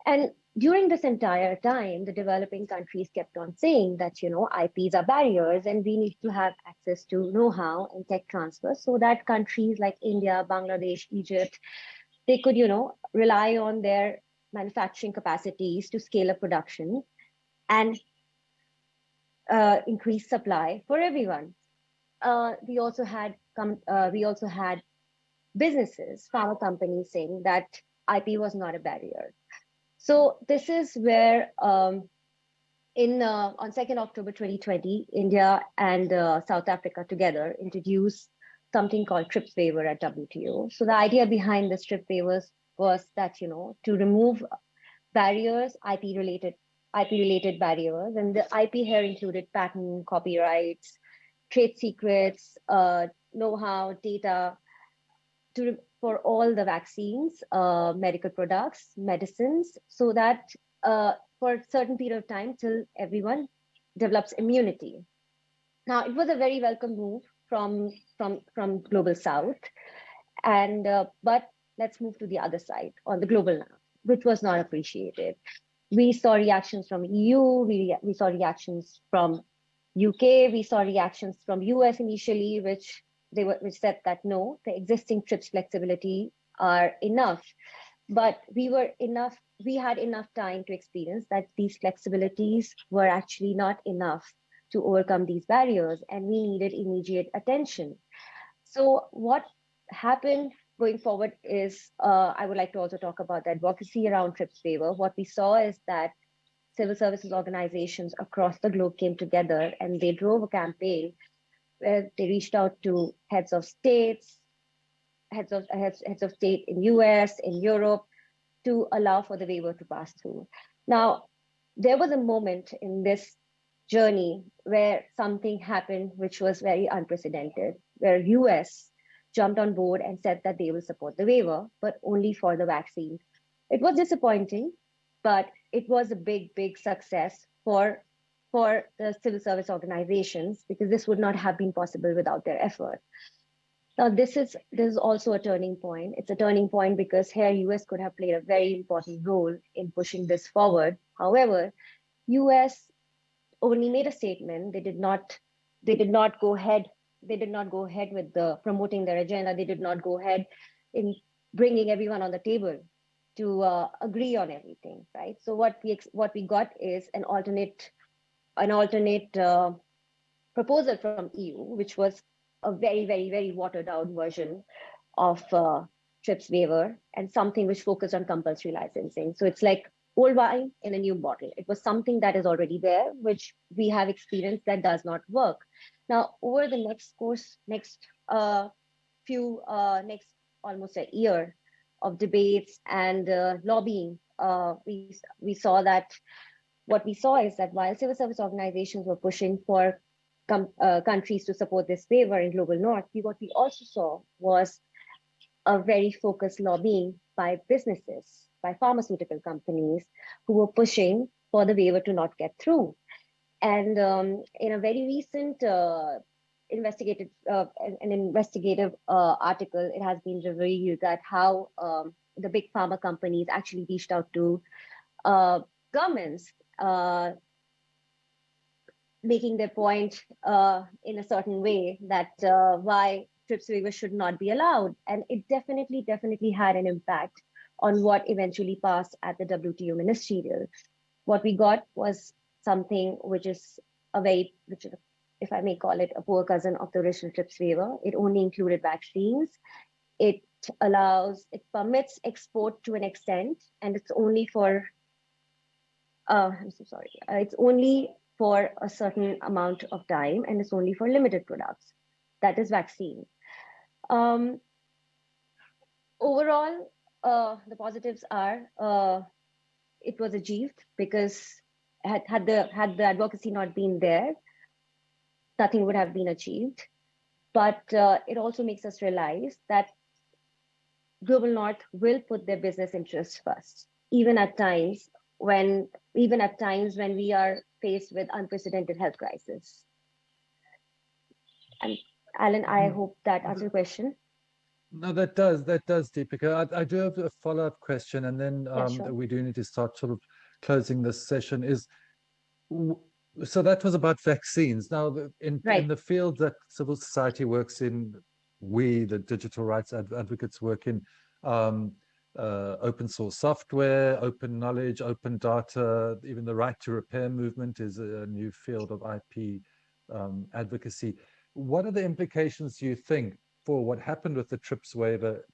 And during this entire time, the developing countries kept on saying that, you know, IPs are barriers and we need to have access to know-how and tech transfer so that countries like India, Bangladesh, Egypt, they could, you know, rely on their manufacturing capacities to scale up production and uh, increase supply for everyone. Uh, we also had uh, we also had businesses, pharma companies saying that IP was not a barrier. So this is where um, in uh, on 2nd October 2020, India and uh, South Africa together introduced something called TRIPS waiver at WTO. So the idea behind this TRIPS waivers was that, you know, to remove barriers, IP related IP related barriers, and the IP here included patent, copyrights, trade secrets, uh, know-how, data, to for all the vaccines, uh, medical products, medicines, so that uh, for a certain period of time till everyone develops immunity. Now, it was a very welcome move from, from, from Global South. And, uh, but let's move to the other side on the global north, which was not appreciated. We saw reactions from EU, we, we saw reactions from UK, we saw reactions from US initially, which they were which said that no, the existing TRIPS flexibility are enough. But we were enough, we had enough time to experience that these flexibilities were actually not enough to overcome these barriers and we needed immediate attention. So what happened going forward is uh, I would like to also talk about the advocacy around TRIPS waiver. What we saw is that civil services organizations across the globe came together and they drove a campaign where they reached out to heads of states, heads of heads, heads of state in US, in Europe, to allow for the waiver to pass through. Now, there was a moment in this journey where something happened which was very unprecedented, where US jumped on board and said that they will support the waiver, but only for the vaccine. It was disappointing, but it was a big, big success for, for the civil service organizations because this would not have been possible without their effort. Now, this is this is also a turning point. It's a turning point because here US could have played a very important role in pushing this forward. However, US only made a statement. They did not they did not go ahead. They did not go ahead with the promoting their agenda. They did not go ahead in bringing everyone on the table to uh, agree on everything, right? So what we what we got is an alternate an alternate uh, proposal from EU, which was a very, very, very watered down version of uh, TRIPS waiver and something which focused on compulsory licensing. So it's like old wine in a new bottle. It was something that is already there, which we have experienced that does not work. Now, over the next course, next uh, few, uh, next almost a year of debates and uh, lobbying, uh, we, we saw that what we saw is that while civil service organizations were pushing for uh, countries to support this waiver in global north, we, what we also saw was a very focused lobbying by businesses, by pharmaceutical companies who were pushing for the waiver to not get through. And um, in a very recent investigative, uh, an investigative uh, article, it has been revealed that how um, the big pharma companies actually reached out to uh, governments uh, making their point uh, in a certain way that uh, why TRIPS waiver should not be allowed. And it definitely, definitely had an impact on what eventually passed at the WTO ministerial. What we got was something which is a very, which if I may call it a poor cousin of the original TRIPS waiver. It only included vaccines. It allows, it permits export to an extent, and it's only for, uh, I'm so sorry, uh, it's only for a certain amount of time and it's only for limited products. That is vaccine. Um, overall, uh, the positives are uh, it was achieved because had, had the had the advocacy not been there, nothing would have been achieved. But uh, it also makes us realize that Global North will put their business interests first, even at times when even at times when we are faced with unprecedented health crisis. And Alan, I Hmm. hope that answers your question. No, that does, that does, Deepika. I, I do have a follow-up question and then Yeah, um, sure. we do need to start sort of closing this session is, so that was about vaccines. Now, in, in the field that civil society works in, we, the digital rights ad- advocates work in, um, uh, open source software, open knowledge, open data, even the right to repair movement is a new field of IP um, advocacy. What are the implications, do you think, for what happened with the TRIPS waiver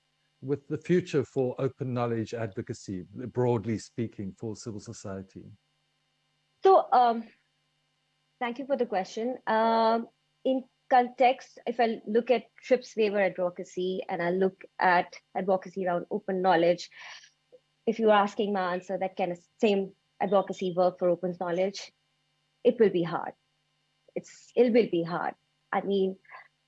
with the future for open knowledge advocacy, broadly speaking, for civil society? So um, thank you for the question. Um, in context, if I look at TRIPS waiver advocacy and I look at advocacy around open knowledge, if you're asking my answer that can same advocacy work for open knowledge, it will be hard. It's it will be hard. I mean,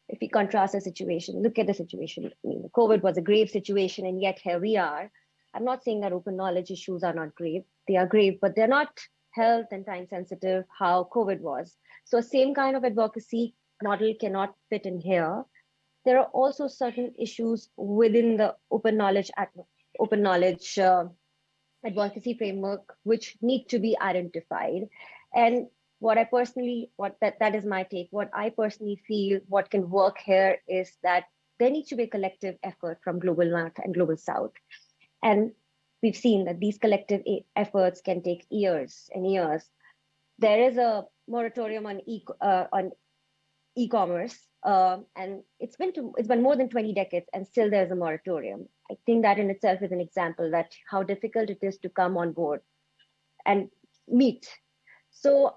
if we contrast the situation, look at the situation. I mean, COVID was a grave situation, and yet here we are. I'm not saying that open knowledge issues are not grave. They are grave, but they're not health and time sensitive how COVID was. So same kind of advocacy model cannot fit in here. There are also certain issues within the open knowledge open knowledge uh, advocacy framework which need to be identified. And what I personally, what that, that is my take, what I personally feel what can work here is that there needs to be a collective effort from global north and global south. And we've seen that these collective efforts can take years and years. There is a moratorium on, e uh, on e-commerce, um, and it's been to, it's been more than 20 decades, and still there's a moratorium. I think that in itself is an example that how difficult it is to come on board and meet. So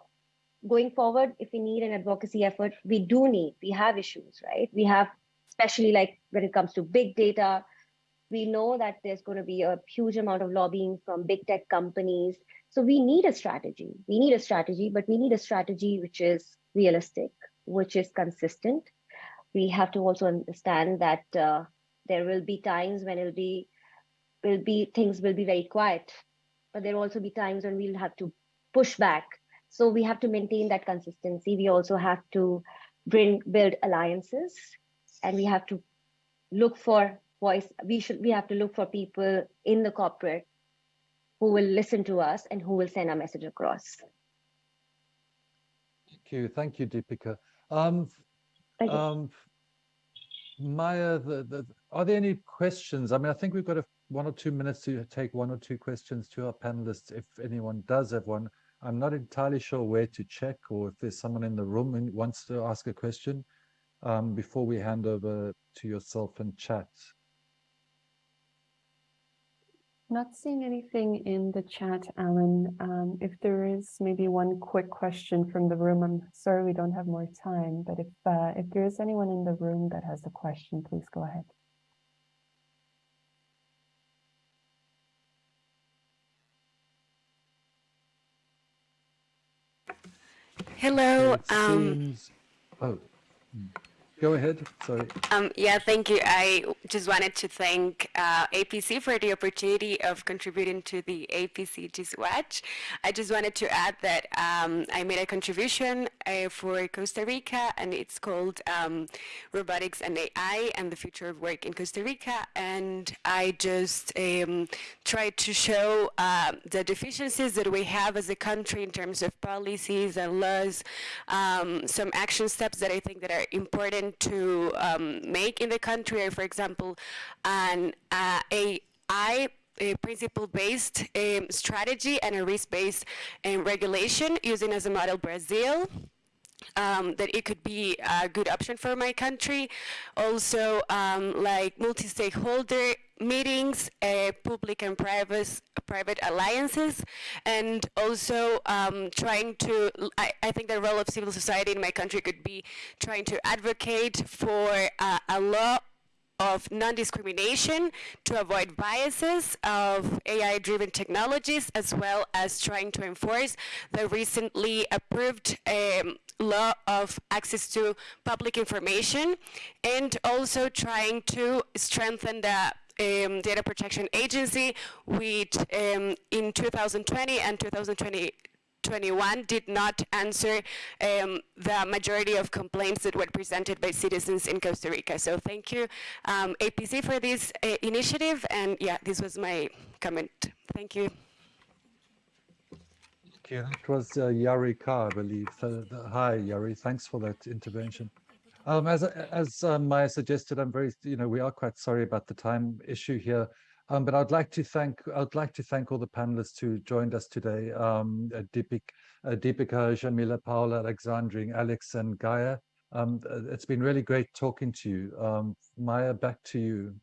going forward, if we need an advocacy effort, we do need, we have issues, right? We have, especially like when it comes to big data, we know that there's going to be a huge amount of lobbying from big tech companies. So we need a strategy. We need a strategy, but we need a strategy which is realistic, which is consistent. We have to also understand that uh, there will be times when it'll be, will be things will be very quiet, but there will also be times when we'll have to push back. So we have to maintain that consistency. We also have to bring build alliances, and we have to look for voice. We should we have to look for people in the corporate who will listen to us and who will send our message across. Thank you. Thank you, Deepika. Um, Thank you. um, Maya, the, the, are there any questions? I mean, I think we've got a, one or two minutes to take one or two questions to our panelists, if anyone does have one. I'm not entirely sure where to check or if there's someone in the room who wants to ask a question um, before we hand over to yourself and chat. Not seeing anything in the chat, Alan. Um, if there is maybe one quick question from the room, I'm sorry we don't have more time, but if uh, if there is anyone in the room that has a question, please go ahead. Hello. Um, seems- Oh, mm. Go ahead, sorry. um, yeah, thank you. I just wanted to thank uh, APC for the opportunity of contributing to the APC GISWatch. I just wanted to add that um, I made a contribution uh, for Costa Rica, and it's called um, Robotics and AI and the Future of Work in Costa Rica. And I just um, tried to show uh, the deficiencies that we have as a country in terms of policies and laws, um, some action steps that I think that are important to um, make in the country for example, an uh, AI a principle-based um, strategy and a risk-based um, regulation using as a model Brazil. Um, that it could be a good option for my country. Also, um, like multi-stakeholder meetings, uh, public and private private alliances, and also um, trying to. I, I, think the role of civil society in my country could be trying to advocate for uh, a law of non-discrimination to avoid biases of AI-driven technologies, as well as trying to enforce the recently approved um, law of access to public information, and also trying to strengthen the um, Data Protection Agency, which um, in 2020 and 2020 21 did not answer um, the majority of complaints that were presented by citizens in Costa Rica. So thank you, um, APC, for this uh, initiative. And yeah, this was my comment. Thank you. Thank you. It was uh, Yari Kar, I believe. So, the, hi, Yari. Thanks for that intervention. Um, as as uh, Maya suggested, I'm very, you know, we are quite sorry about the time issue here. Um, but I'd like to thank I'd like to thank all the panelists who joined us today. Um, uh, Deepik, uh, Deepika, Jamila, Paula, Alexandrine, Alex, and Gaia. Um, it's been really great talking to you. Um, Maya, back to you.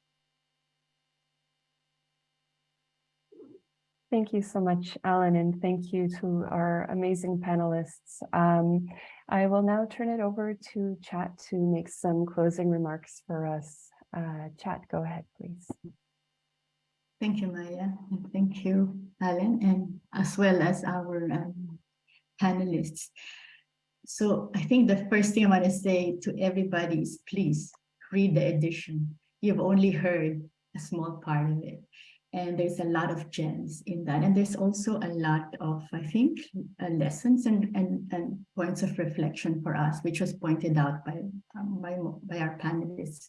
Thank you so much, Alan, and thank you to our amazing panelists. Um, I will now turn it over to Chat to make some closing remarks for us. Uh, Chat, go ahead, please. Thank you, Maya, and thank you, Alan, and as well as our um, panelists. So I think the first thing I want to say to everybody is please read the edition. You've only heard a small part of it. And there's a lot of gems in that. And there's also a lot of, I think, uh, lessons and, and, and points of reflection for us, which was pointed out by, um, by, by our panelists.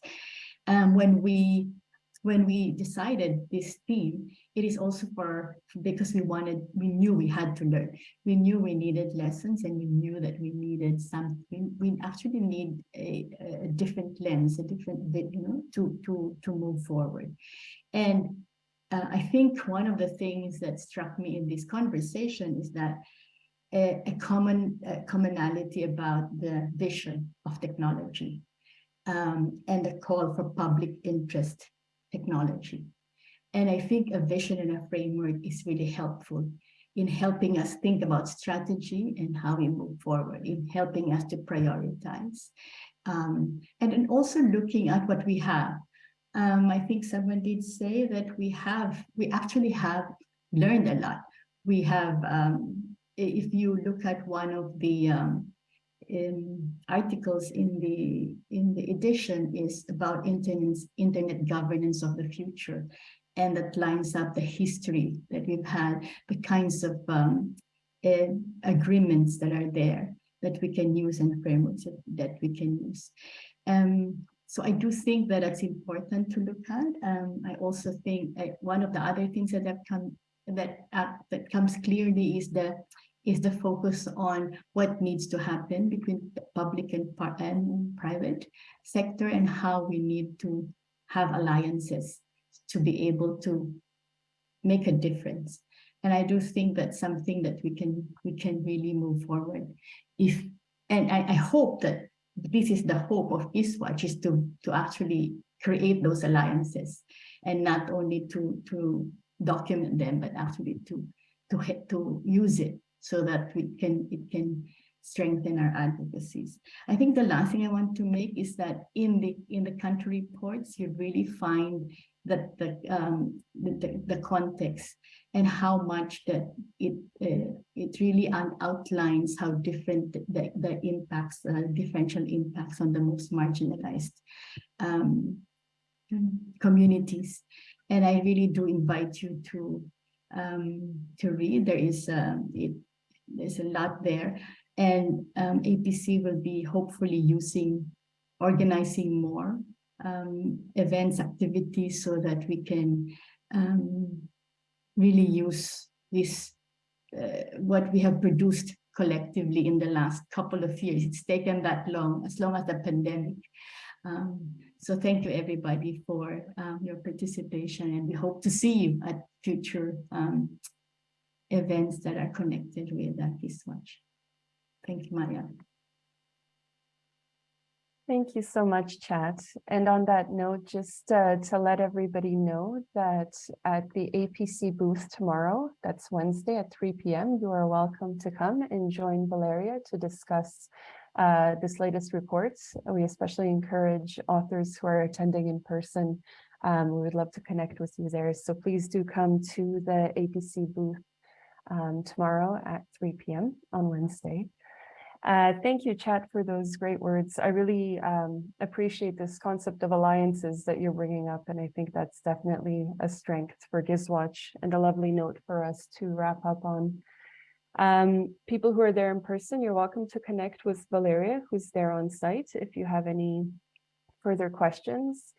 Um, when we when we decided this theme, it is also for because we wanted, we knew we had to learn. We knew we needed lessons and we knew that we needed something. We actually need a, a different lens, a different, you know, to, to, to move forward. And uh, I think one of the things that struck me in this conversation is that a, a common a commonality about the vision of technology um, and the call for public interest technology. And I think a vision and a framework is really helpful in helping us think about strategy and how we move forward, in helping us to prioritize. Um, and also looking at what we have. Um, I think someone did say that we have, we actually have learned a lot. We have, um, if you look at one of the um, in articles in the in the edition is about internet internet governance of the future and that lines up the history that we've had the kinds of um, uh, agreements that are there that we can use and frameworks that, that we can use um, so I do think that it's important to look at. Um, I also think uh, one of the other things that have come that uh, that comes clearly is the is the focus on what needs to happen between the public and, and private sector and how we need to have alliances to be able to make a difference. And I do think that's something that we can we can really move forward. If and I, I hope that this is the hope of GISWatch is to to actually create those alliances and not only to to document them, but actually to to to use it so that we can it can strengthen our advocacies. I think the last thing I want to make is that in the in the country reports, you really find that the um, the, the, the context and how much that it uh, it really outlines how different the, the impacts, uh, differential impacts on the most marginalized um, communities. And I really do invite you to um, to read. There is uh, it there's a lot there. And um, APC will be hopefully using, organizing more um, events, activities so that we can um, really use this, uh, what we have produced collectively in the last couple of years. It's taken that long, as long as the pandemic. Um, so thank you everybody for um, your participation and we hope to see you at future um, events that are connected with that watch. Thank you, Maria. Thank you so much, Chat. And on that note, just uh, to let everybody know that at the APC booth tomorrow, that's Wednesday at 3 p.m., you are welcome to come and join Valeria to discuss uh, this latest report. We especially encourage authors who are attending in person. Um, we would love to connect with you there. So please do come to the APC booth um, tomorrow at 3 p.m. on Wednesday. Uh, thank you, Chat, for those great words. I really um, appreciate this concept of alliances that you're bringing up, and I think that's definitely a strength for GISWatch and a lovely note for us to wrap up on. Um, people who are there in person, you're welcome to connect with Valeria, who's there on site, if you have any further questions.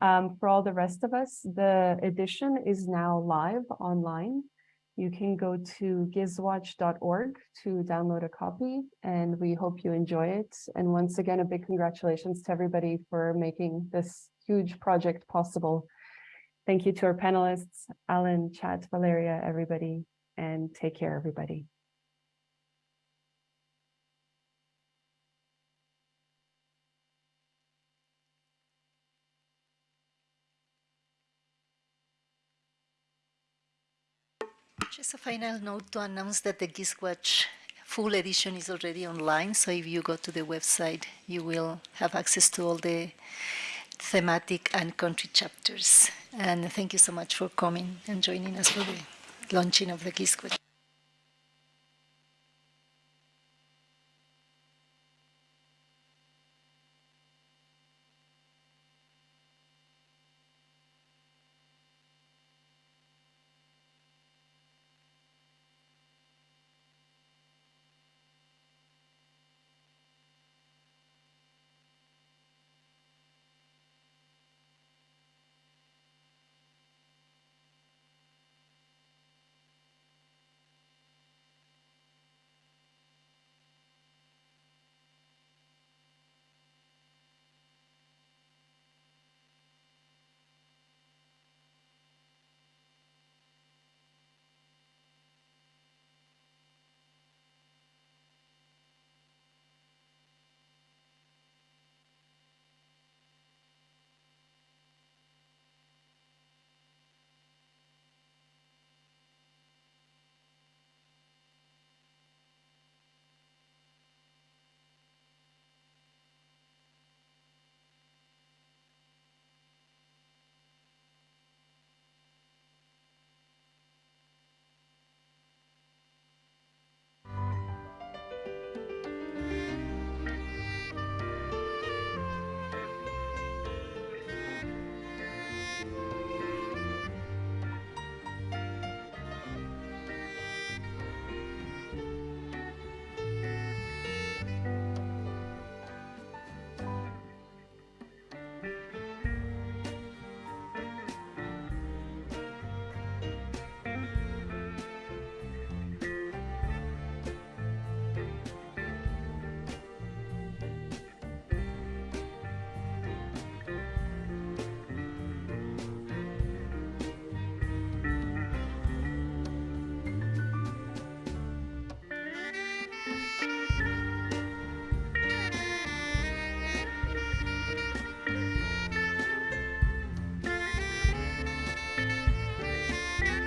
Um, for all the rest of us, the edition is now live online. You can go to giswatch.org to download a copy and we hope you enjoy it. And once again, a big congratulations to everybody for making this huge project possible. Thank you to our panelists, Alan, Chat, Valeria, everybody, and take care, everybody. Just a final note to announce that the GISWatch full edition is already online. So if you go to the website, you will have access to all the thematic and country chapters. And thank you so much for coming and joining us for the launching of the GISWatch.